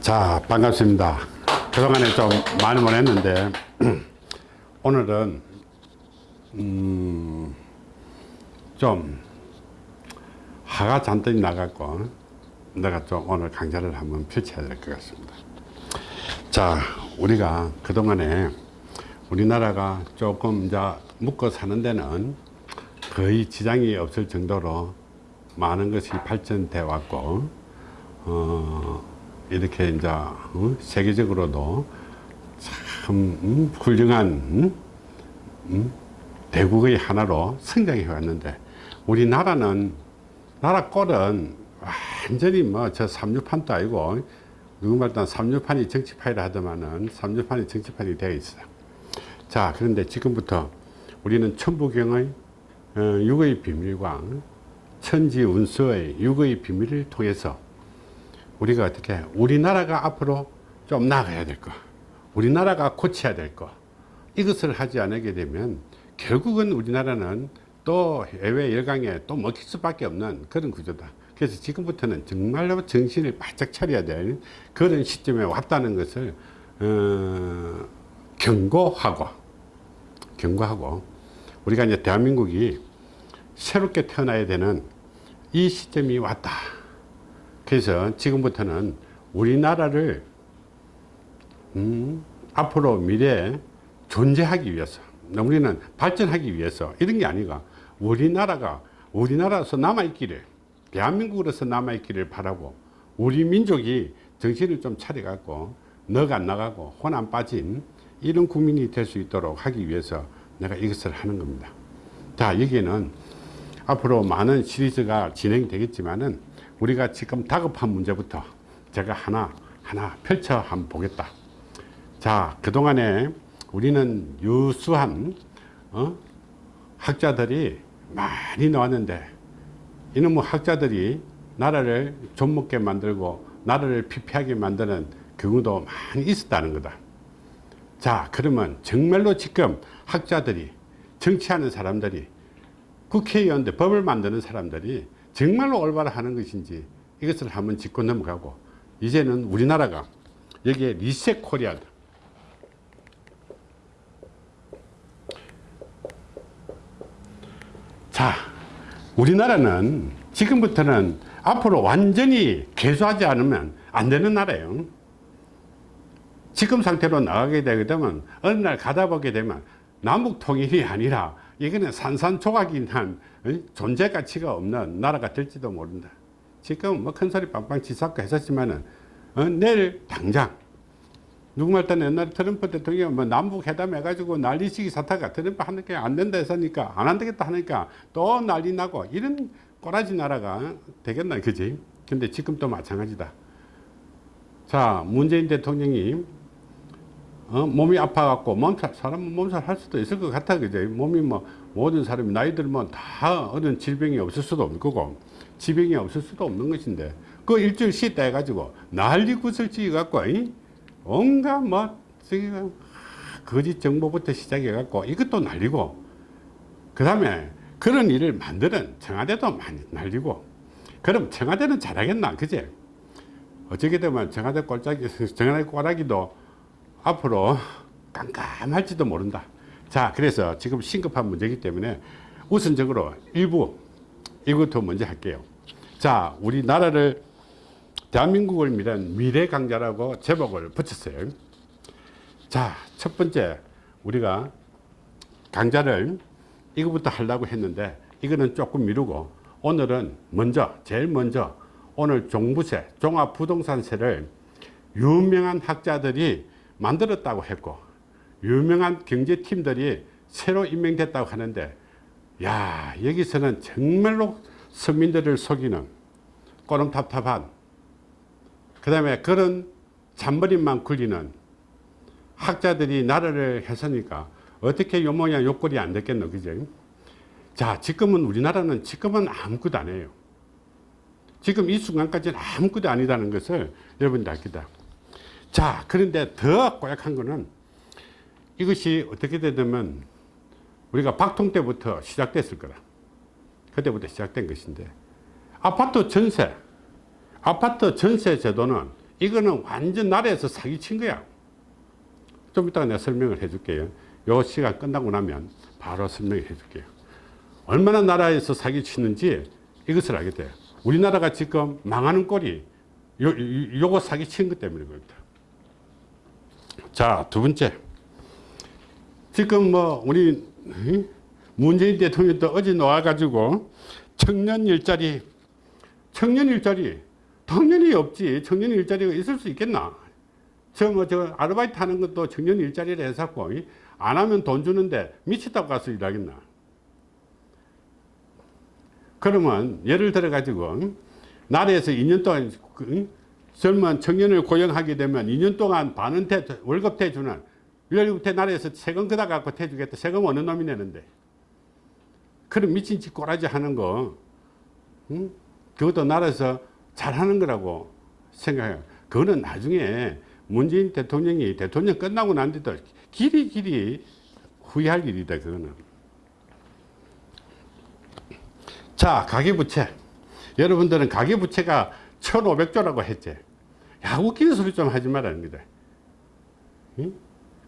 자 반갑습니다. 그동안에 좀 많이 보냈는데 오늘은 음, 좀 화가 잔뜩 나갖고 내가 좀 오늘 강좌를 한번 펼쳐야 될 것 같습니다. 자 우리가 그동안에 우리나라가 조금 이제 묵고 사는 데는 거의 지장이 없을 정도로 많은 것이 발전돼 왔고 어, 이렇게 이제 어, 세계적으로도 참 음, 훌륭한 음, 음, 대국의 하나로 성장해 왔는데 우리나라는 나라 꼴은 완전히 뭐 저 삼류판도 아니고 누구말따 삼류판이 정치판이라 하더만은 삼류판이 정치판이 되어 있어요. 자 그런데 지금부터 우리는 천부경의 어, 육의 비밀과 천지운수의 육의 비밀을 통해서 우리가 어떻게 우리나라가 앞으로 좀 나가야 될 거, 우리나라가 고쳐야 될 거, 이것을 하지 않게 되면 결국은 우리나라는 또 해외 열강에 또 먹힐 수밖에 없는 그런 구조다. 그래서 지금부터는 정말로 정신을 바짝 차려야 될 그런 시점에 왔다는 것을 어, 경고하고 경고하고 우리가 이제 대한민국이 새롭게 태어나야 되는 이 시점이 왔다. 그래서 지금부터는 우리나라를 음, 앞으로 미래에 존재하기 위해서 우리는 발전하기 위해서 이런 게 아니가 우리나라가 우리나라로서 남아있기를 대한민국으로서 남아있기를 바라고 우리 민족이 정신을 좀 차려갖고 넉안 나가고 혼 안 빠진 이런 국민이 될 수 있도록 하기 위해서 내가 이것을 하는 겁니다. 자 여기에는 앞으로 많은 시리즈가 진행되겠지만은 우리가 지금 다급한 문제부터 제가 하나 하나 펼쳐 한번 보겠다 자 그동안에 우리는 유수한 어? 학자들이 많이 나왔는데 이놈의 뭐 학자들이 나라를 좀먹게 만들고 나라를 피폐하게 만드는 경우도 많이 있었다는 거다 자 그러면 정말로 지금 학자들이 정치하는 사람들이 국회의원들 법을 만드는 사람들이 정말로 올바로 하는 것인지 이것을 한번 짚고 넘어가고 이제는 우리나라가 여기에 리셋 코리아. 자 우리나라는 지금부터는 앞으로 완전히 개조하지 않으면 안 되는 나라예요. 지금 상태로 나가게 되게 되면 어느 날 가다 보게 되면 남북 통일이 아니라 이거는 산산조각인 한 존재 가치가 없는 나라가 될지도 모른다. 지금 뭐 큰소리 빵빵 치사고 했었지만은 어, 내일 당장 누구말 때는 옛날에 트럼프 대통령이 뭐 남북 회담 해가지고 난리치기 사태가 트럼프 하는 게 안 된다 했으니까 안 한다겠다 하니까 또 난리 나고 이런 꼬라지 나라가 되겠나 그지? 근데 지금 또 마찬가지다. 자 문재인 대통령이 어, 몸이 아파갖고 몸살 사람 몸살 할 수도 있을 것 같아 그죠 몸이 뭐 모든 사람이 나이 들면 다 어떤 질병이 없을 수도 없는 거고 지병이 없을 수도 없는 것인데 그 일주일 쉬다 해가지고 난리 구슬치기 갖고 이? 온갖 뭐 거짓 정보부터 시작해 갖고 이것도 날리고 그 다음에 그런 일을 만드는 청와대도 많이 날리고 그럼 청와대는 잘하겠나 그제? 어떻게 되면 청와대 꼴짝이 청와대 꼬라기도 앞으로 깜깜할지도 모른다. 자 그래서 지금 심급한 문제이기 때문에 우선적으로 일부 이것부터 먼저 할게요. 자 우리나라를 대한민국을 미란 미래 강자라고 제목을 붙였어요. 자 첫 번째 우리가 강좌를 이거부터 하려고 했는데 이거는 조금 미루고 오늘은 먼저 제일 먼저 오늘 종부세 종합부동산세를 유명한 학자들이 만들었다고 했고 유명한 경제팀들이 새로 임명됐다고 하는데 야 여기서는 정말로 서민들을 속이는 꼬름탑탑한 그 다음에 그런 잔머리만 굴리는 학자들이 나라를 했으니까 어떻게 요 모양 요 꼴이 안 됐겠노 그죠? 자 지금은 우리나라는 지금은 아무것도 안 해요. 지금 이 순간까지는 아무것도 아니다는 것을 여러분들 알겠다 자 그런데 더 꼬약한 거는 이것이 어떻게 되냐면 우리가 박통 때부터 시작됐을 거다 그때부터 시작된 것인데 아파트 전세 아파트 전세 제도는 이거는 완전 나라에서 사기친 거야. 좀 이따가 내가 설명을 해줄게요. 요 시간 끝나고 나면 바로 설명해 줄게요. 얼마나 나라에서 사기치는지 이것을 알게 돼요. 우리나라가 지금 망하는 꼴이 요, 요, 요거 사기친 것 때문인 겁니다. 자, 두 번째. 지금 뭐, 우리, 문재인 대통령도 어제 나와가지고 청년 일자리, 청년 일자리, 당연히 없지. 청년 일자리가 있을 수 있겠나? 저, 뭐, 저, 아르바이트 하는 것도 청년 일자리를 해서고, 안 하면 돈 주는데 미치다고 가서 일하겠나? 그러면 예를 들어 가지고 나라에서 2년 동안 그, 젊은 청년을 고용하게 되면 2년 동안 반은퇴 월급 대주는 월급대 나라에서 세금 그다 갖고 대주겠다. 세금 어느 놈이 내는데? 그런 미친 짓 꼬라지 하는 거 응? 그것도 나라에서 잘하는 거라고 생각해요. 그거는 나중에 문재인 대통령이 대통령 끝나고 난 뒤도 길이 길이 후회할 일이다 그거는. 자 가계부채. 여러분들은 가계부채가 1500조라고 했지 야 웃기는 소리 좀 하지 말라는 거다. 응?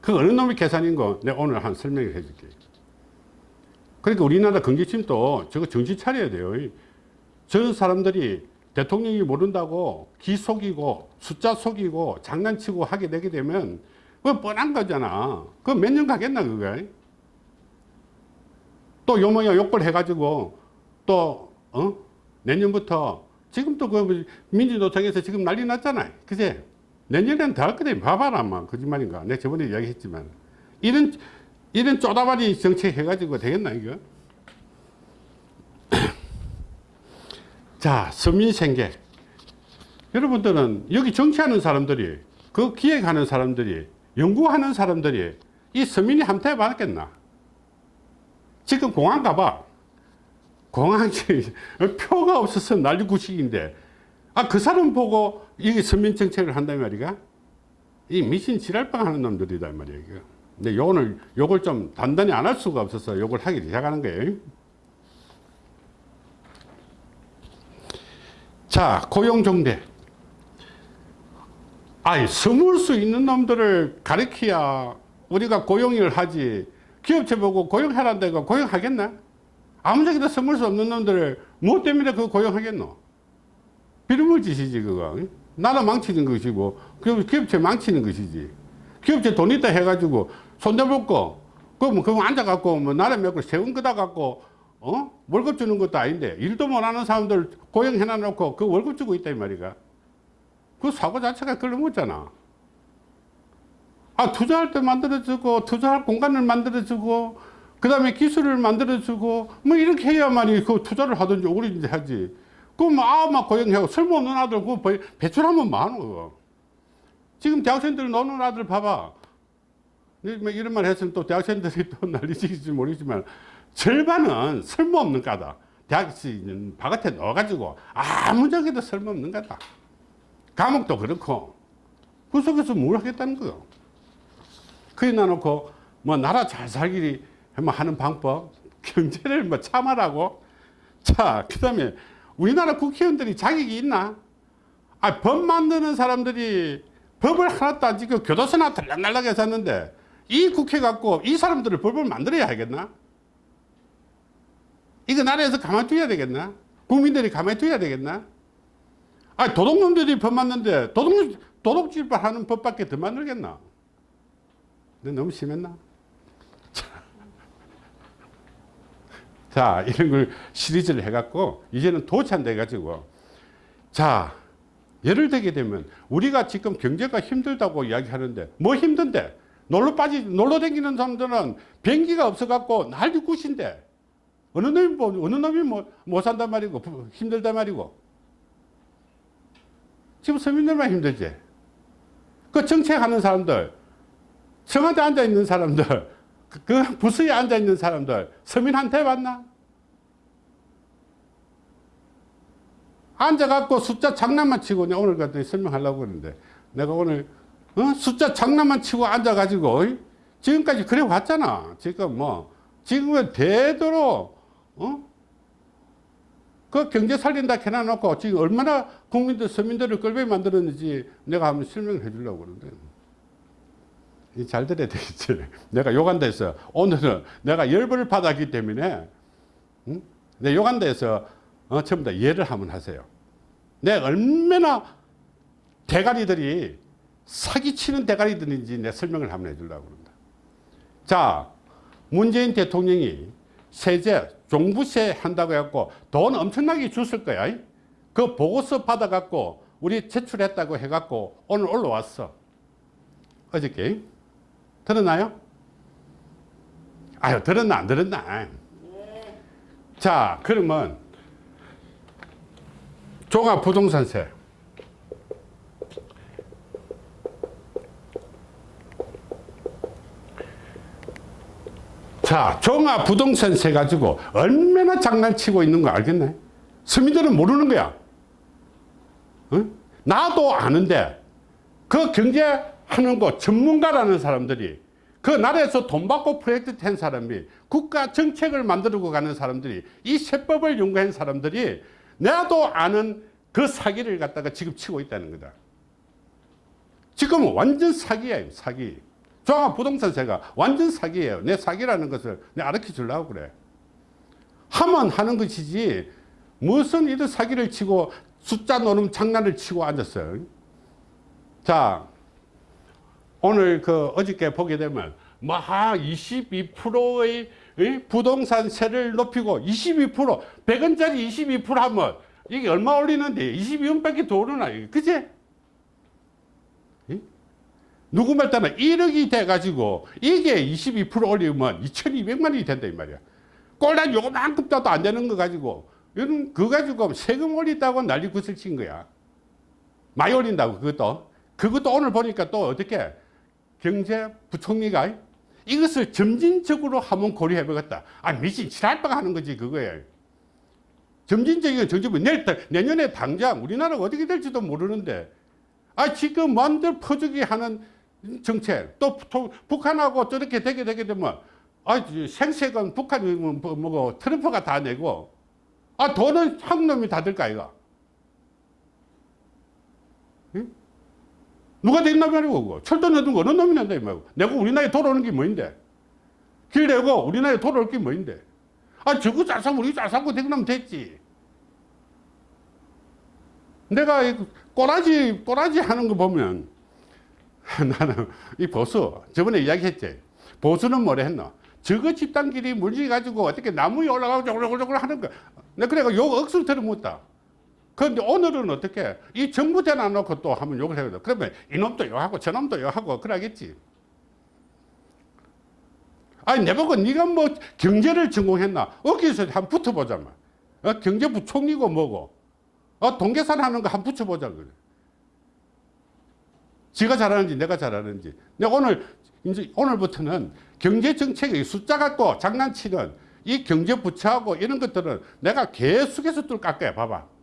그 어느 놈의 계산인 거 내가 오늘 한 설명을 해줄게. 그러니까 우리나라 경제심도 저거 정신 차려야 돼요. 저 사람들이 대통령이 모른다고 기 속이고 숫자 속이고 장난치고 하게 되게 되면 그건 뻔한 거잖아. 그 몇 년 가겠나 그거? 또 요모야 욕벌 해가지고 또 어? 내년부터 지금 또그 민주노총에서 지금 난리 났잖아요. 그제? 내년에는 더 할 거다. 봐봐라 마 거짓말인가. 내가 저번에 이야기했지만. 이런 이런 쪼다바리 정책 해가지고 되겠나 이거? 자 서민생계. 여러분들은 여기 정치하는 사람들이 그 기획하는 사람들이 연구하는 사람들이 이 서민이 한테 받았겠나? 지금 공항 가봐 공항에 표가 없어서 난리구식인데. 아 그 사람 보고 이게 서민 정책을 한단 말이가? 이 미신 지랄빵 하는 놈들이다 말이야 이거. 근데 오늘 요걸 좀 단단히 안 할 수가 없어서 요걸 하기 시작하는 거예요. 자 고용정대. 아이 스물 수 있는 놈들을 가르쳐야 우리가 고용을 하지. 기업체 보고 고용하라는 데가 고용하겠나 아무짝에도 스물 수 없는 놈들을 뭐 때문에 그 고용하겠노? 비름을 짓이지 그거. 나라 망치는 것이고 기업체 망치는 것이지. 기업체 돈 있다 해가지고 손대먹고 그럼 그거 앉아갖고 뭐 나라 몇고 세금 끄다 갖고 어? 월급 주는 것도 아닌데 일도 못하는 사람들 고용해놔 놓고 그 월급 주고 있다 이 말이가. 그 사고 자체가 걸러먹잖아. 아 투자할 때 만들어주고 투자할 공간을 만들어주고 그 다음에 기술을 만들어주고 뭐 이렇게 해야만이 그 투자를 하든지 오리든지 하지. 그럼 아막 고용하고 쓸모없는 아들 그 배출하면 많어 지금 대학생들 노는 아들 봐봐. 뭐 이런 말 했으면 또 대학생들이 또 난리치지 모르지만 절반은 쓸모없는 까다. 대학 바깥에 넣어가지고 아무 적에도 쓸모없는 까다. 감옥도 그렇고 그 속에서 뭘 하겠다는 거요? 그래 놔놓고 뭐 나라 잘 살기 뭐 하는 방법 경제를 뭐 참아라고. 자그 다음에 우리나라 국회의원들이 자격이 있나? 아, 법 만드는 사람들이 법을 하나도 안 지고 교도소나 들락날락해 샀는데 이 국회 갖고 이 사람들을 법을 만들어야 하겠나? 이거 나라에서 가만히 둬야 되겠나? 국민들이 가만히 둬야 되겠나? 아 도둑놈들이 법 만드는데 도둑, 도둑질 하는 법밖에 더 만들겠나? 너무 심했나 자 이런 걸 시리즈를 해갖고 이제는 도찬돼 가지고. 자 예를 들게 되면 우리가 지금 경제가 힘들다고 이야기하는데 뭐 힘든데? 놀러 빠지 놀러 다니는 사람들은 비행기가 없어 갖고 난리 굿인데. 어느 놈이 뭐 어느 놈이 뭐 못 산단 말이고 힘들단 말이고. 지금 서민들만 힘들지. 그 정책하는 사람들 청와대 앉아 있는 사람들 그, 그 부서에 앉아 있는 사람들 서민한테 받나? 앉아갖고 숫자 장난만 치고 오늘 같은 설명하려고 그러는데 내가 오늘 어? 숫자 장난만 치고 앉아가지고 지금까지 그래 왔잖아. 지금 뭐 지금은 되도록 어? 그 경제 살린다 해놔놓고 지금 얼마나 국민들, 서민들을 끌게 만들었는지 내가 한번 설명을 해주려고 그러는데. 이잘 들어야 되겠지. 내가 요간다 해서 오늘은 내가 열불을 받았기 때문에, 응? 내 요간다 해서 어, 전부 다 이해를 한번 하세요. 내 얼마나 대가리들이 사기치는 대가리들인지 내 설명을 한번 해주려고 그런다. 자, 문재인 대통령이 세제, 종부세 한다고 해갖고 돈 엄청나게 줬을 거야. 그 보고서 받아갖고 우리 제출했다고 해갖고 오늘 올라왔어. 어저께. 들었나요? 아유, 들었나, 안 들었나? 자, 그러면 종합부동산세. 자, 종합부동산세 가지고 얼마나 장난치고 있는 거 알겠네? 서민들은 모르는 거야. 응? 나도 아는데 그 경제 하는 거 전문가라는 사람들이 그 나라에서 돈 받고 프로젝트 한 사람이 국가 정책을 만들고 가는 사람들이 이 세법을 연구한 사람들이 나도 아는 그 사기를 갖다가 지금 치고 있다는 거다. 지금은 완전 사기예요, 사기. 종합 부동산세가 완전 사기예요. 내 사기라는 것을 내 알려 주려고 그래. 하면 하는 것이지 무슨 이런 사기를 치고 숫자 노름 장난을 치고 앉았어요. 자, 오늘 그 어저께 보게 되면 마하 22%의 부동산세를 높이고 22% 100원짜리 22% 하면 이게 얼마 올리는데 22원밖에 더 오르나 그지? 누구 말 따나 1억이 돼가지고 이게 22% 올리면 2200만 원이 된다 이 말이야. 꼴단 요만큼 따도 안 되는 거 가지고 이런 그거 가지고 세금 올린다고 난리 구슬 친 거야. 많이 올린다고 그것도. 그것도 오늘 보니까 또 어떻게 경제부총리가 이것을 점진적으로 한번 고려해 보겠다. 아 미친 지랄빵 하는 거지 그거예요 점진적인 정책부 내일, 내년에 당장 우리나라가 어떻게 될지도 모르는데. 아 지금 만들 퍼주기 하는 정책 또 북한하고 저렇게 되게 되게 되면 아 생색은 북한이 뭐, 뭐고 트럼프가 다 내고. 아 돈은 한국 놈이 다 들까 이거 응? 누가 된 놈이 아니고 철도 내둔 거 어느 놈이 낸다 이 말고. 내가 우리나라에 돌아오는 게 뭐인데? 길 내고 우리나라에 돌아올 게 뭐인데? 아 저거 잘 사고 우리 잘 사고 되고 나면 됐지. 내가 이 꼬라지 꼬라지 하는 거 보면 나는 이 보수 저번에 이야기했지. 보수는 뭐래 했노? 저거 집단끼리 물질 가지고 어떻게 나무 위에 올라가고 저글저글 하는 거. 내가 그래가 욕 억수로 들어묻다 그런데 오늘은 어떻게 이 정부 대놔놓고 또 하면 욕을 돼 그러면 이놈도 욕하고 저놈도 욕하고 그러겠지 아니 내보고 네가 뭐 경제를 전공했나 어기서 한번 붙어보자 마. 어? 경제부총리고 뭐고 어? 동계산 하는 거 한번 붙여보자 그래 지가 잘하는지 내가 잘하는지. 내가 오늘, 이제 오늘부터는 경제정책의 숫자 갖고 장난치는 이 경제부처하고 이런 것들은 내가 계속해서 뚫 깎아야 봐봐.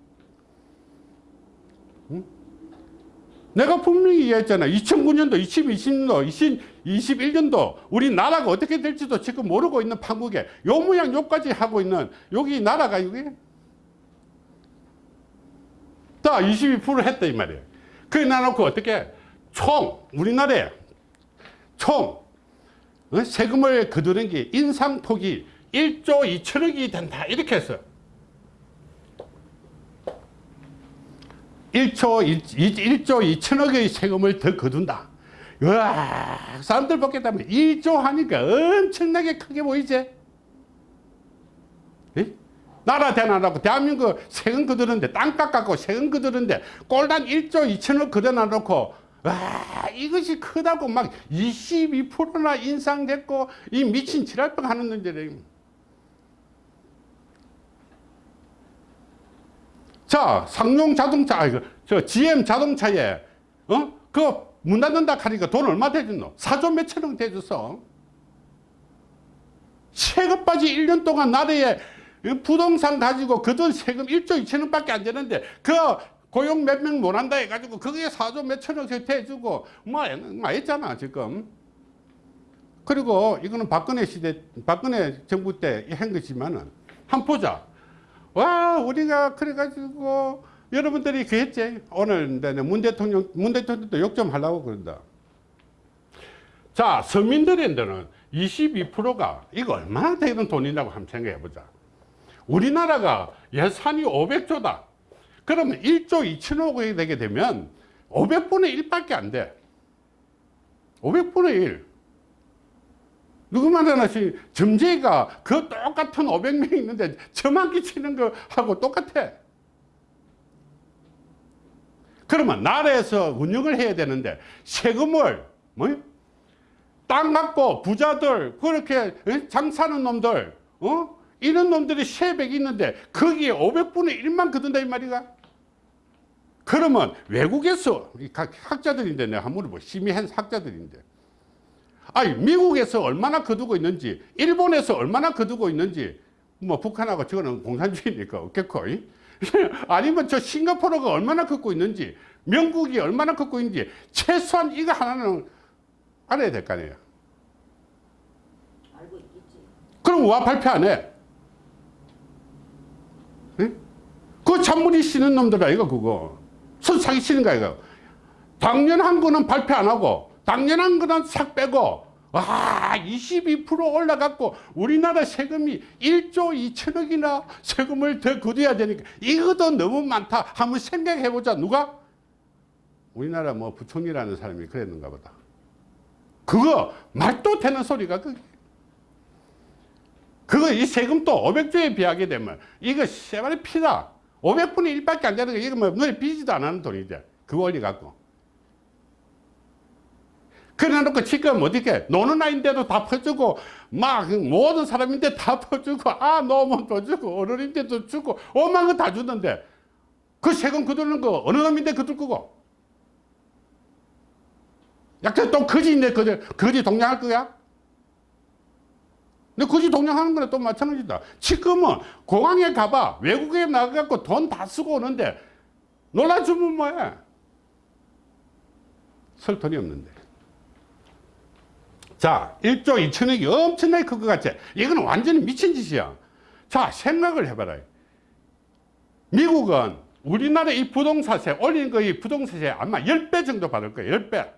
응? 내가 분명히 이야기했잖아. 2009년도, 2020년도, 2021년도 우리 나라가 어떻게 될지도 지금 모르고 있는 판국에 요 모양 요까지 하고 있는 여기 나라가 이게 다 22% 했다 이 말이에요. 그래 놔놓고 어떻게 총 우리나라에 총 어? 세금을 거두는 게 인상폭이 1조 2천억이 된다 이렇게 했어 1조, 1, 조 2천억의 세금을 더 거둔다. 와 사람들 보겠다면 1조 하니까 엄청나게 크게 보이지? 에? 나라 대놔놓고 대한민국 세금 거두는데 땅 깎아고 세금 거두는데 꼴단 1조 2천억 거둬놔놓고 와 이것이 크다고 막 22%나 인상됐고 이 미친 지랄병 하는 놈들이 자 상용 자동차 아니, 저 GM 자동차에 어그 문 닫는다 하니까 돈 얼마 대줬노? 4조 몇천원 대줬어 세금 빠지 1년 동안 나라에 부동산 가지고 그 돈 세금 1조 2천원 밖에 안 되는데 그 고용 몇 명 못한다 해가지고 거기에 사조 몇천억씩 대주고 뭐, 뭐 했잖아 지금. 그리고 이거는 박근혜 시대 박근혜 정부 때 한 것이지만은 한 보자 와 우리가 그래가지고 여러분들이 그랬지 오늘 문 대통령 문 대통령도 욕 좀 하려고 그런다. 자 서민들한테는 22%가 이거 얼마나 되는 돈이라고 한번 생각해 보자. 우리나라가 예산이 500조다. 그러면 1조 2천억이 되게 되면 500분의 1밖에 안돼. 500분의 1 누구 말하나 시 점쟁이가 그 똑같은 500명 있는데 저만 끼치는 거하고 똑같아 그러면 나라에서 운영을 해야 되는데 세금을 뭐? 땅 갖고 부자들 그렇게 어? 장사하는 놈들 어? 이런 놈들이 세백이 있는데 거기에 500분의 1만 거둔다 이 말이가 그러면 외국에서 학자들인데 내가 한번 물어보 심의한 학자들인데 아니 미국에서 얼마나 거두고 있는지 일본에서 얼마나 거두고 있는지 뭐 북한하고 저거는 공산주의니까 없겠고 이? 아니면 저 싱가포르가 얼마나 걷고 있는지 영국이 얼마나 걷고 있는지 최소한 이거 하나는 알아야 될 거 아니에요 알고 있겠지. 그럼 와 발표 안 해? 예? 그 잔머리 쓰는 놈들 아이가 그거 손 사기 치는 거야 이거 당연한 거는 발표 안 하고 당연한 거는 싹 빼고 와22% 올라갔고 우리나라 세금이 1조 2천억이나 세금을 더 거둬야 되니까 이것도 너무 많다. 한번 생각해 보자. 누가? 우리나라 뭐 부총리라는 사람이 그랬는가 보다. 그거 말도 되는 소리가 그게. 그거 이 세금도 500조에 비하게 되면 이거 세발의 피다. 500분의 1밖에 안 되는 거. 이거 뭐 눈에 띄지도 않는 돈이죠 그거 올리 갖고 그래 놓고 지금 어떻게 노는 아이인데도 다 퍼주고 막 모든 사람인데 다 퍼주고 아또 주고 어른인데도 주고 오만 거다 주는데 그 세금 거두는 거 어느 놈인데 거둘 거고 약간 또 거지인데 거지, 거지 동냥할 거야? 근데 거지 동냥하는 거는 또 마찬가지다. 지금은 공항에 가봐. 외국에 나가갖고 돈 다 쓰고 오는데 놀라주면 뭐해? 쓸 돈이 없는데. 자, 1조 2천억이 엄청나게 클 것 같지? 이거는 완전히 미친 짓이야. 자, 생각을 해봐라. 미국은 우리나라 이 부동산세, 올린 거이 부동산세 아마 10배 정도 받을 거예요. 10배.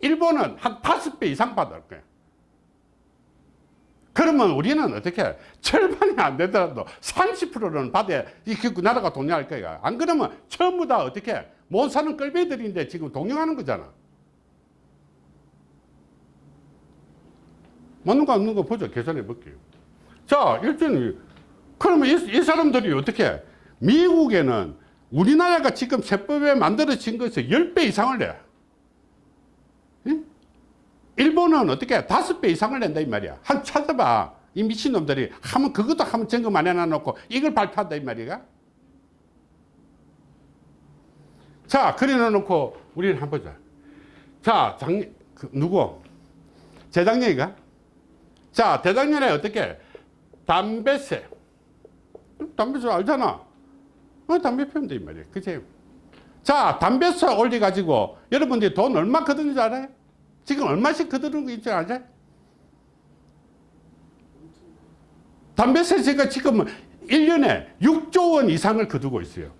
일본은 한 5배 이상 받을 거예요. 그러면 우리는 어떻게 절반이 안 되더라도 30%는 받아야 이 나라가 동요할 거야. 안 그러면 전부 다 어떻게 못 사는 끌배들인데 지금 동요하는 거잖아. 맞는 거 없는 거 보죠. 계산해 볼게요. 자, 일단 그러면 이, 이 사람들이 어떻게 미국에는 우리나라가 지금 세법에 만들어진 것에서 10배 이상을 내. 응? 일본은 어떻게 다섯 배 이상을 낸다 이 말이야. 한 찾아봐. 이 미친놈들이 하면 그것도 한번 점검 안 해놔놓고 이걸 발표한다 이 말이야. 자, 그래 놓고 우리는 한번 보자. 자, 작 그, 누구? 재작년이가? 자, 대작년에 어떻게? 담배세. 담배세 알잖아. 어, 담배 피우면 돼, 이 말이야. 그치? 자, 담배세 올려가지고 여러분들이 돈 얼마 거두는 줄 알아요? 지금 얼마씩 거두는 거 있지 않아요? 담배세 제가 지금 1년에 6조 원 이상을 거두고 있어요.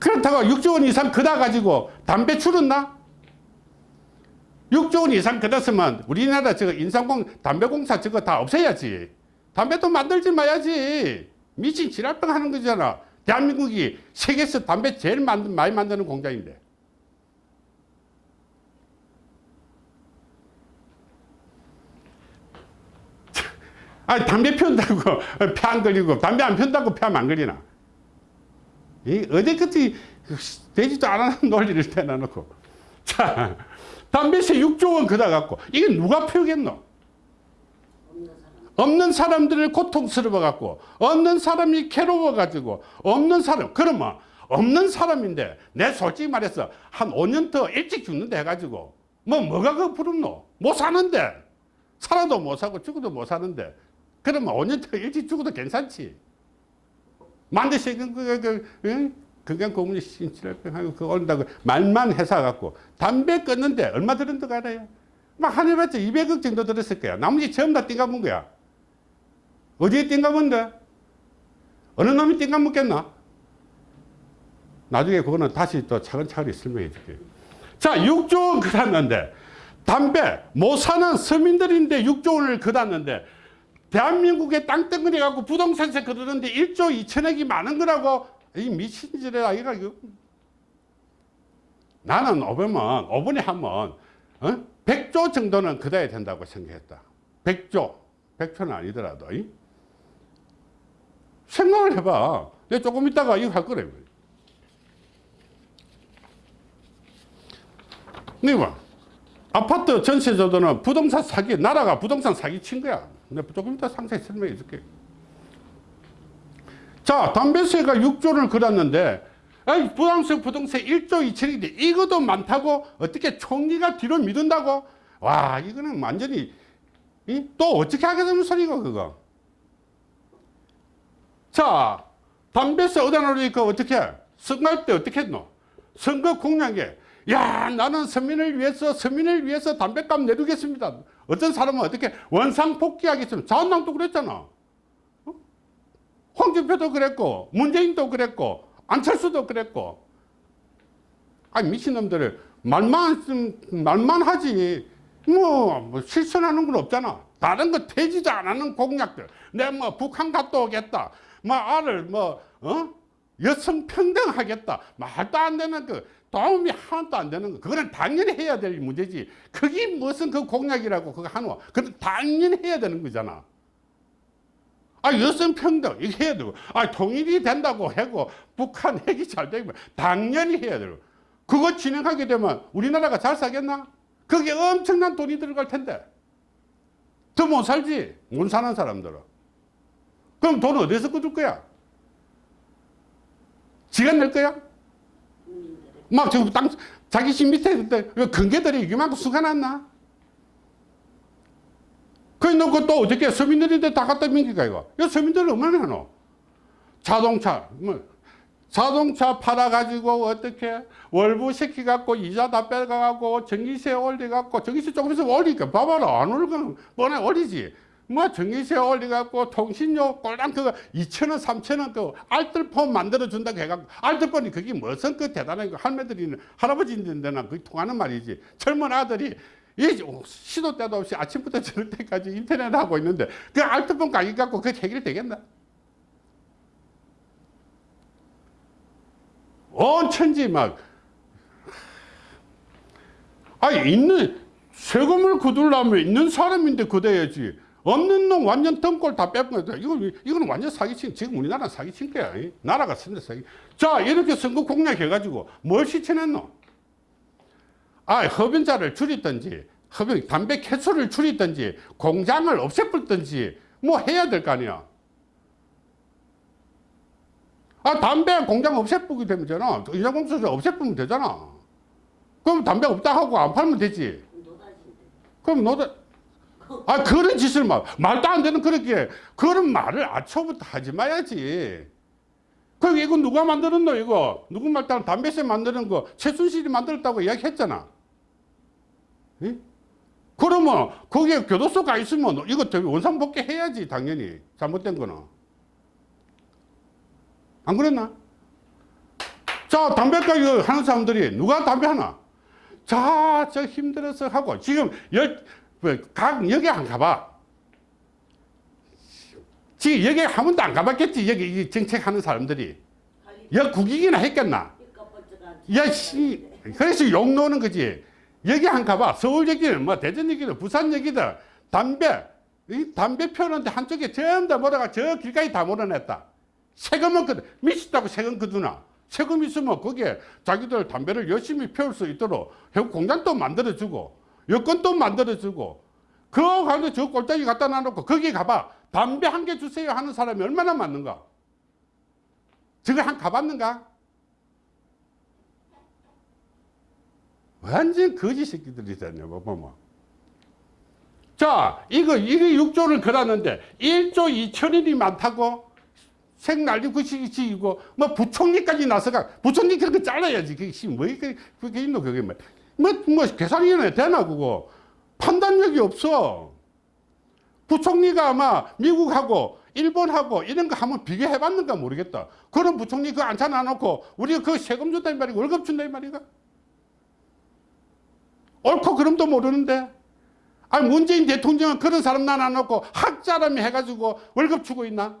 그렇다고 6조 원 이상 거다 가지고 담배 줄었나? 6조 원 이상 거뒀으면 우리나라 저거 인삼공 담배공사 저거 다 없애야지. 담배도 만들지 마야지. 미친 지랄병 하는 거잖아. 대한민국이 세계에서 담배 제일 만든, 많이 만드는 공장인데. 아, 담배 피운다고 폐안 걸리고, 담배 안 피운다고 폐안 걸리나? 이 끝이 되지도 않은 논리를 대놔놓고. 자, 담배세 6조 원 그다 갖고, 이게 누가 피우겠노? 없는 사람. 없는 사람들을 고통스러워 갖고, 없는 사람이 괴로워 가지고, 없는 사람, 그러면 없는 사람인데, 내 솔직히 말해서 한 5년 더 일찍 죽는다 해가지고, 뭐, 뭐가 그 부럽노? 못 사는데. 살아도 못 사고 죽어도 못 사는데. 그러면 5년 더 일찍 죽어도 괜찮지. 만드시, 그, 그, 그, 응? 건강 고문이 신치료병하고 그거 온다고 말만 해서 갖고 담배 끊는데 얼마 들은 거 알아요? 막 한 해봤자 200억 정도 들었을 거야. 나머지 전부 다 띵가문 거야. 어디에 띵가본데? 어느 놈이 띵가 묻겠나? 나중에 그거는 다시 또 차근차근히 설명해 줄게요. 자, 6조 원 그랬는데, 담배 못 사는 서민들인데 6조 원을 그었는데, 대한민국에 땅덩어리 갖고 부동산세 그러는데 1조 2천억이 많은 거라고, 이 미친 짓이라, 이거. 나는 5번은, 5번에 하면, 어? 100조 정도는 그어야 된다고 생각했다. 100조. 100조는 아니더라도. 이? 생각을 해봐. 내가 조금 있다가 이거 할 거래. 네 봐. 아파트 전세조도는 부동산 사기, 나라가 부동산 사기 친 거야. 내가 조금 이따 상세히 설명해 줄게. 자, 담배세가 6조를 걸었는데, 아이, 부담세 부동산 1조 2천인데, 이것도 많다고 어떻게 총리가 뒤로 미룬다고? 와, 이거는 완전히, 이? 또 어떻게 하게 되는 소리가, 그거? 자, 담배세 얻어 놓으니까 어떻게? 선거할 때 어떻게 했노? 선거 공약에, 야, 나는 서민을 위해서, 서민을 위해서 담배값 내리겠습니다. 어떤 사람은 어떻게 원상복귀하겠습니다. 자한당도 그랬잖아. 어? 홍준표도 그랬고, 문재인도 그랬고, 안철수도 그랬고. 아니, 미친놈들을 말만, 쓰- 말만 하지. 뭐, 뭐 실천하는 건 없잖아. 다른 거 되지도 않는 공약들. 내가 뭐 북한 갔다 오겠다. 뭐 알을 뭐, 어? 여성 평등하겠다. 말도 안 되는 그 도움이 하나도 안 되는 거. 그거는 당연히 해야 될 문제지. 그게 무슨 그 공약이라고 그거 하노. 그건 당연히 해야 되는 거잖아. 아, 여성 평등, 이거 해야 되고, 아, 통일이 된다고 하고, 북한 핵이 잘 되면 당연히 해야 되고, 그거 진행하게 되면 우리나라가 잘 살겠나? 그게 엄청난 돈이 들어갈 텐데. 더 못 살지, 못 사는 사람들은. 그럼 돈 어디서 꿔줄 거야? 지가 낼 거야? 막 지금 땅, 자기 집 밑에 그때 근개들이 이만큼 수가 났나? 그래 놓고 또 어떻게 서민들인데 다 갖다 민기가 이거. 이 서민들은 얼마나 하노? 자동차, 뭐, 자동차 팔아가지고 어떻게 월부 시켜갖고 이자 다 빼가갖고 전기세 올려갖고 전기세 조금씩 올리니까 봐봐라 안 올리면 뻔해 올리지. 뭐 전기세 올려갖고 통신료 꼴랑 그거 2천원 3천원 그 알뜰폰 만들어준다고 해갖고 알뜰폰이 그게 무슨 그 대단한 거 할매들이 할아버지인데나 그게 통하는 말이지 젊은 아들이 이 시도 때도 없이 아침부터 저녁 때까지 인터넷 하고 있는데 그 알뜰폰 가격 갖고 그게 해결이 되겠나? 온 천지 막. 아니 있는 세금을 거두려면 있는 사람인데 거둬야지. 없는 놈 완전 덩골 다 거다. 이거 이거는 완전 사기친 지금 우리나라 사기친 거야. 이. 나라가 쓴데 사기. 자 이렇게 선거 공약 해가지고 뭘 실천했노 아 흡연자를 줄이든지 흡연 담배 개수를 줄이든지 공장을 없애버리든지 뭐 해야 될 거 아니야 아, 담배 공장 없애쁘게 되면 되잖아. 인자공수제 없애쁘면 되잖아. 그럼 담배 없다 하고 안 팔면 되지. 그럼 너도, 아, 그런 짓을 막, 말도 안 되는 그렇게, 그런 말을 아초부터 하지 마야지. 그럼 이거 누가 만들었노, 이거? 누구 말 따라 담배세 만드는 거 최순실이 만들었다고 이야기 했잖아. 예? 그러면 거기에 교도소가 있으면 이거 원상복귀 해야지, 당연히. 잘못된 거는. 안 그랬나? 자, 담배가 이거 하는 사람들이 누가 담배 하나? 자, 저 힘들어서 하고 지금 열, 뭐, 각 여기 안 가봐. 지금 여기 한 번도 안 가봤겠지. 여기 이 정책하는 사람들이. 여 국익이나 했겠나? 야, 씨. 그래서 욕 놓는 거지. 여기 한 가봐. 서울 얘기는 뭐 대전 얘기는 부산 얘기다. 담배. 이 담배 피우는데 한쪽에 전부 다 몰아가 저 길까지 다 몰아냈다. 세금은 그 미쳤다고 세금 그두나. 세금 있으면 거기에 자기들 담배를 열심히 피울 수 있도록 해국 공장도 만들어주고 여건도 만들어주고 그거 가지고 저 꼴짝이 갖다 놔놓고 거기 가봐. 담배 한 개 주세요 하는 사람이 얼마나 많는가? 저거 한 가봤는가? 완전 거지 새끼들이잖아요, 뭐 보면. 자, 이거, 이게 6조를 걸었는데, 1조 2천원이 많다고? 색 날리고 시기고, 뭐, 부총리까지 나서가, 부총리 거 잘라야지. 그게, 씨, 뭐, 그게, 그게 있노, 그게 뭐. 뭐, 뭐, 계산위원회 되나, 그거. 판단력이 없어. 부총리가 아마 미국하고 일본하고 이런 거 한번 비교해 봤는가 모르겠다. 그런 부총리 그거 안 찾아놓고 우리가 그 세금 준다 이 말이고 월급 준다 이 말이가. 옳고 그름도 모르는데. 아니 문재인 대통령은 그런 사람 나눠놓고 학자라며 해가지고 월급 주고 있나?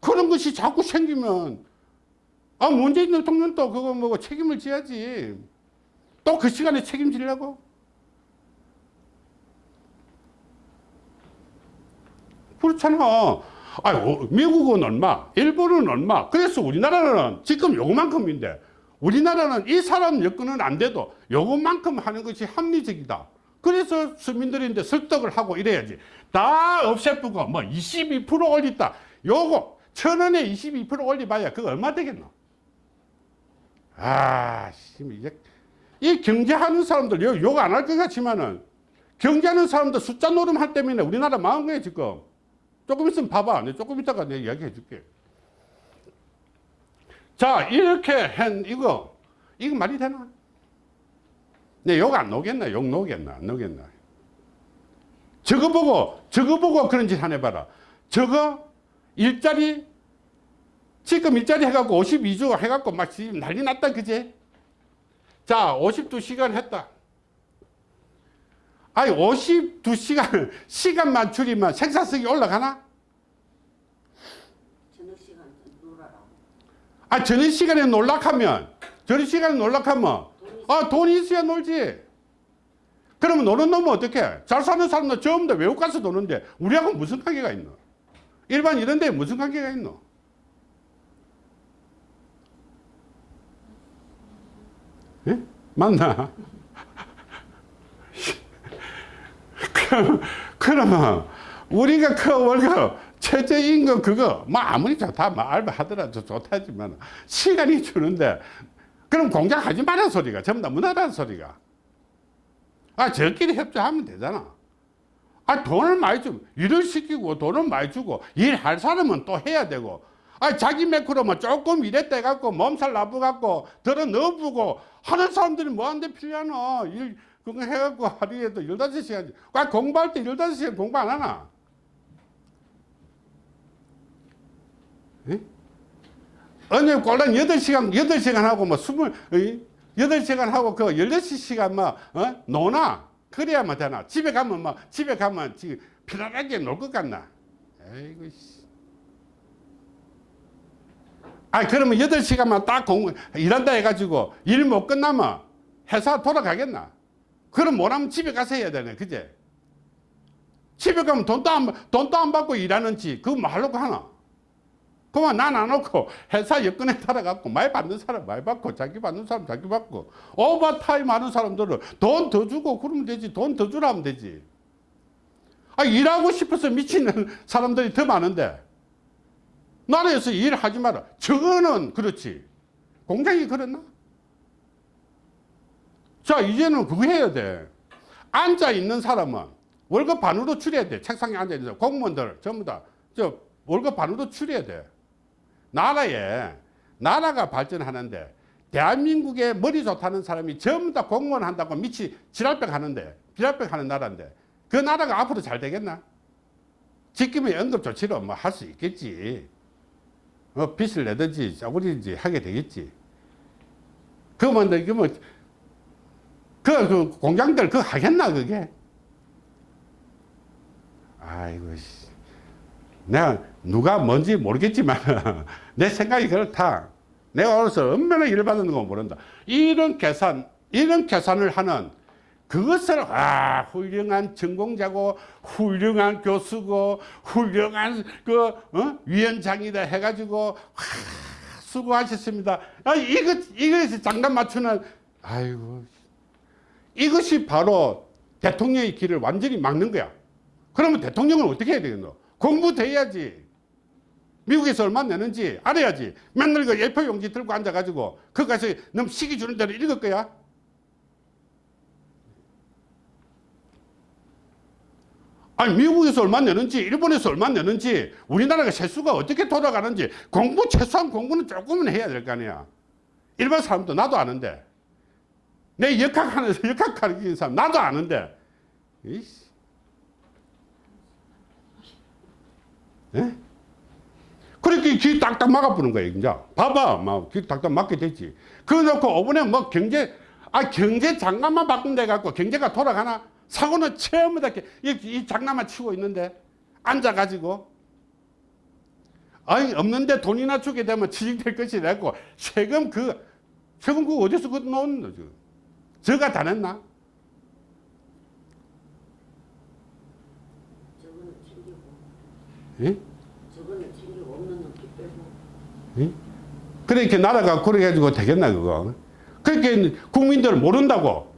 그런 것이 자꾸 생기면 아 문재인 대통령도 그거 뭐 책임을 져야지. 또 그 시간에 책임지려고? 그렇잖아. 아, 미국은 얼마, 일본은 얼마. 그래서 우리나라는 지금 요만큼인데 우리나라는 이 사람 여건은 안 돼도 요것만큼 하는 것이 합리적이다. 그래서 서민들인데 설득을 하고 이래야지. 다 없애쁘고 뭐 22% 올렸다. 요거 천 원에 22% 올려봐야 그거 얼마 되겠노? 아, 씨, 이제 이 경제하는 사람들 욕 안 할 것 같지만은 경제하는 사람들 숫자 노름할 때문에 우리나라 망한 거예요 지금. 조금 있으면 봐봐. 내가 조금 있다가 내가 이야기해 줄게. 자, 이렇게 한 이거, 이거 말이 되나? 내 욕 안 녹겠나? 욕 녹겠나? 안 녹겠나? 저거 보고, 저거 보고 그런 짓 하나 봐라. 저거 일자리, 지금 일자리 해갖고 52주 해갖고 막 난리 났다, 그제? 자, 52시간 했다. 아니 52시간 시간만 줄이면 생산성이 올라가나? 저녁 시간 놀아라. 아 저녁 시간에 놀락하면 저녁 시간에 놀락하면 아 돈이 있어야 놀지 그러면 노는 놈은 어떻게 잘 사는 사람들 전부 다 외국 가서 노는데 우리하고 무슨 관계가 있노 일반 이런 데 무슨 관계가 있노 예? 맞나? 그럼, 그러면 우리가 그 월급 최저임금 그거 뭐 아무리 좋다 뭐 알바 하더라도 좋다지만 시간이 주는데 그럼 공장 하지 말라는 소리가. 전부 다 문화라는 소리가. 아 저끼리 협조하면 되잖아. 아 돈을 많이 주고 일을 시키고 돈을 많이 주고 일할 사람은 또 해야 되고. 아 자기 매크로만 조금 일했다 해갖고 몸살 나쁘갖고 들어 넣어보고 하는 사람들이 뭐하는데 필요하노? 일 그거 해갖고 하루에도 15시간. 아 공부할 때 15시간 공부 안 하나 어느 꼴랑 8시간, 8시간 하고 뭐 20, 8시간 하고 그 16시간 뭐, 어? 노나? 그래야만 되나? 집에 가면 뭐, 집에 가면 지금 편안하게 놀 것 같나? 에이구, 씨. 아, 그러면 8시간만 딱 공, 일한다 해가지고 일 못 끝나면 회사 돌아가겠나? 그럼 뭐라면 집에 가서 해야 되네, 그제? 집에 가면 돈도 안, 돈도 안 받고 일하는지, 그거 뭐 하려고 하나? 그만 난안 놓고 회사 여건에 따라갖고 많이 받는 사람 많이 받고 자기 받는 사람 자기 받고 오버타임 하는 사람들은 돈 더 주고 그러면 되지 돈 더 주라 하면 되지. 아 일하고 싶어서 미치는 사람들이 더 많은데. 나라에서 일하지 마라. 저거는 그렇지. 공장이 그랬나? 자 이제는 그거 해야 돼. 앉아 있는 사람은 월급 반으로 줄여야 돼. 책상에 앉아 있는 사람. 공무원들 전부 다. 저 월급 반으로 줄여야 돼 나라에 나라가 발전하는데 대한민국에 머리 좋다는 사람이 전부 다 공무원 한다고 미치 지랄병 하는데 지랄병 하는 나라인데 그 나라가 앞으로 잘 되겠나? 지금의 응급조치로 뭐 할 수 있겠지. 뭐 빚을 내든지 짜고리든지 하게 되겠지. 그러면 이게 뭐, 그, 그 공장들 그거 하겠나, 그게? 아이고, 씨. 내가 누가 뭔지 모르겠지만 내 생각이 그렇다. 내가 어려서 얼마나 일을 받는 거 모른다. 이런 계산, 이런 계산을 하는 그것을 아 훌륭한 전공자고 훌륭한 교수고 훌륭한 그 어? 위원장이다 해가지고 아, 수고하셨습니다. 아 이것 이것이 장단 맞추는 아이고 이것이 바로 대통령의 길을 완전히 막는 거야. 그러면 대통령은 어떻게 해야 되겠노? 공부도 해야지. 미국에서 얼마 내는지 알아야지. 맨날 그 예표 용지 들고 앉아가지고, 거기 가서 너무 시기 주는 대로 읽을 거야? 아니, 미국에서 얼마 내는지, 일본에서 얼마 내는지, 우리나라가 세수가 어떻게 돌아가는지, 공부, 최소한 공부는 조금은 해야 될 거 아니야. 일반 사람도 나도 아는데. 내 역학하는, 역학 가르치는 사람, 나도 아는데. 이씨. 예? 그렇게 귀 딱딱 막아보는 거예요, 이제. 봐봐, 막, 귀 딱딱 막게 됐지. 그거 놓고, 이번에 뭐 경제, 아, 경제 장난만 바꾼데 갖고 경제가 돌아가나? 사고는 이렇게 이, 이 장난만 치고 있는데, 앉아가지고. 아니, 없는데 돈이나 주게 되면 취직될 것이 됐고, 세금 그, 세금 그거 어디서 그 놓는 거죠? 저가 다 냈나? 저거는 챙기고 예? 저거는 챙기고 없는 놈 빼고. 예? 그렇게 나라가 그래 가지고 되겠나 그거? 그렇게 국민들 모른다고.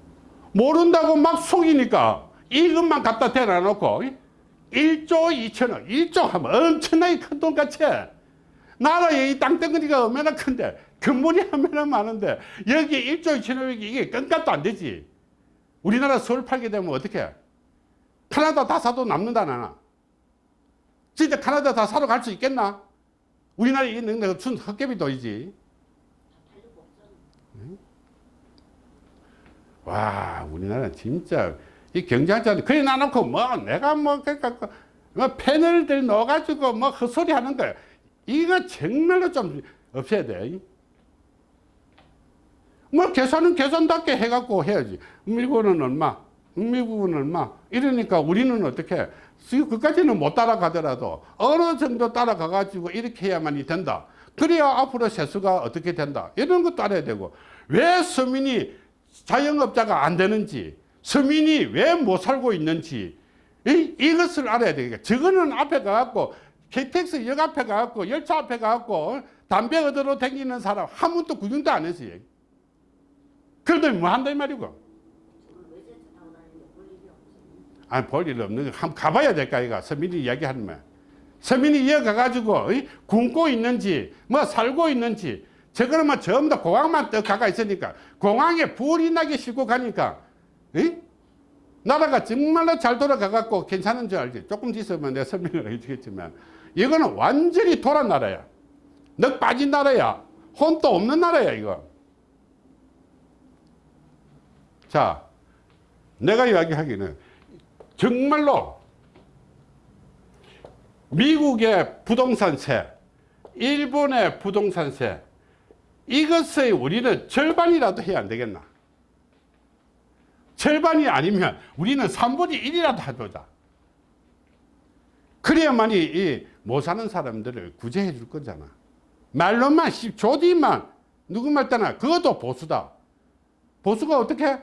모른다고 막 속이니까 이것만 갖다 대놔 놓고 1조 2천억 1조 하면 엄청나게 큰 돈 같이 나라의 이 땅덩어리가 얼마나 큰데 근본이 얼마나 많은데 여기 1조 2천억이 이게 끈값도 안 되지. 우리나라 서울 팔게 되면 어떻게 캐나다 다 사도 남는다 나나 진짜 캐나다 다 사러 갈 수 있겠나 우리나라에 있는 거순 헛개비 돈이지. 팔리고 없잖아 와, 우리나라 진짜 이 경제학자들 그래 놔놓고 뭐 내가 뭐 그러니까 그뭐 패널들 넣어가지고 뭐 헛소리 하는 거야. 이거 정말로 좀 없애야 돼. 뭐 계산은 계산답게 해갖고 해야지. 미국은 얼마, 미국은 얼마. 이러니까 우리는 어떻게 그까지는 못 따라가더라도 어느 정도 따라가가지고 이렇게 해야만이 된다. 그래야 앞으로 세수가 어떻게 된다. 이런 것도 알아야 되고 왜 서민이 자영업자가 안 되는지 서민이 왜 못 살고 있는지 이, 이것을 알아야 되겠다. 저거는 앞에 가갖고 KTX 역 앞에 가갖고 열차 앞에 가갖고 담배 얻으러 다니는 사람 한 번도 구경도 안 했어요. 그런데 뭐 한다 이 말이고. 저걸 외제차 타고 다니는데 볼 일이 없지 아니 볼일 없는 거. 한번 가봐야 될까 이가. 서민이 이야기하면 서민이 이어가가지고 이, 굶고 있는지 뭐 살고 있는지. 저거는 뭐 전부 다 공항만 떡 가가 있으니까. 공항에 불이 나게 싣고 가니까 이? 나라가 정말로 잘 돌아가갖고 괜찮은 줄 알지? 조금 있으면 내가 설명을 해주겠지만. 이거는 완전히 돌아 나라야. 넉 빠진 나라야. 혼도 없는 나라야 이거. 자 내가 이야기하기는 정말로 미국의 부동산세, 일본의 부동산세, 이것의 우리는 절반이라도 해야 안 되겠나? 절반이 아니면 우리는 3분의 1이라도 해보자. 그래야만이 이 못 사는 사람들을 구제해 줄 거잖아. 말로만, 씨, 조디만, 누구 말 때나 그것도 보수다. 보수가 어떻게?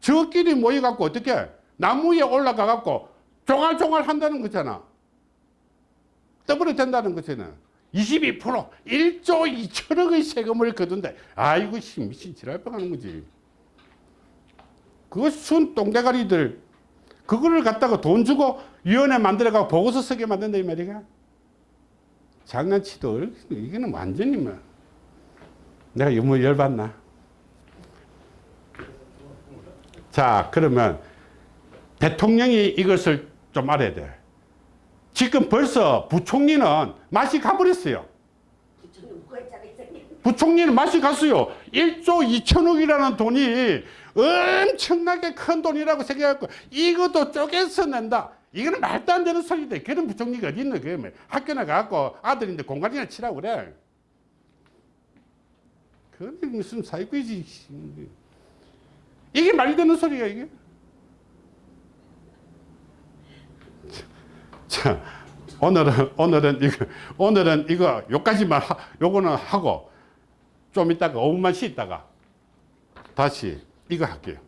저끼리 모여갖고 어떻게? 나무 위에 올라가 갖고 종알종알 한다는 거잖아. 더블이 된다는 것이는 22% 1조 2천억의 세금을 거둔데 아이고 씨 미친 지랄 뻔하는 거지. 그거 순 똥대가리들 그거를 갖다가 돈 주고 위원회 만들어가 보고서 쓰게 만든다 이 말이야. 장난치들 이거는 완전히 뭐 내가 너무 열받나. 자 그러면 대통령이 이것을 좀 알아야 돼. 지금 벌써 부총리는 맛이 가버렸어요. 부총리는 맛이 갔어요. 1조 2천억이라는 돈이 엄청나게 큰 돈이라고 생각했고 이것도 쪼개서 낸다. 이거는 말도 안 되는 소리다. 그런 부총리가 어디 있는 거예요. 학교 나 가고 아들인데 공간이나 치라고 그래. 그게 무슨 사기꾼이지. 이게 말이 되는 소리야 이게. 자, 오늘은 오늘은 이거 오늘은 이거 요까지만 하, 요거는 하고 좀 이따가 5분만 쉬다가 다시 이거 할게요.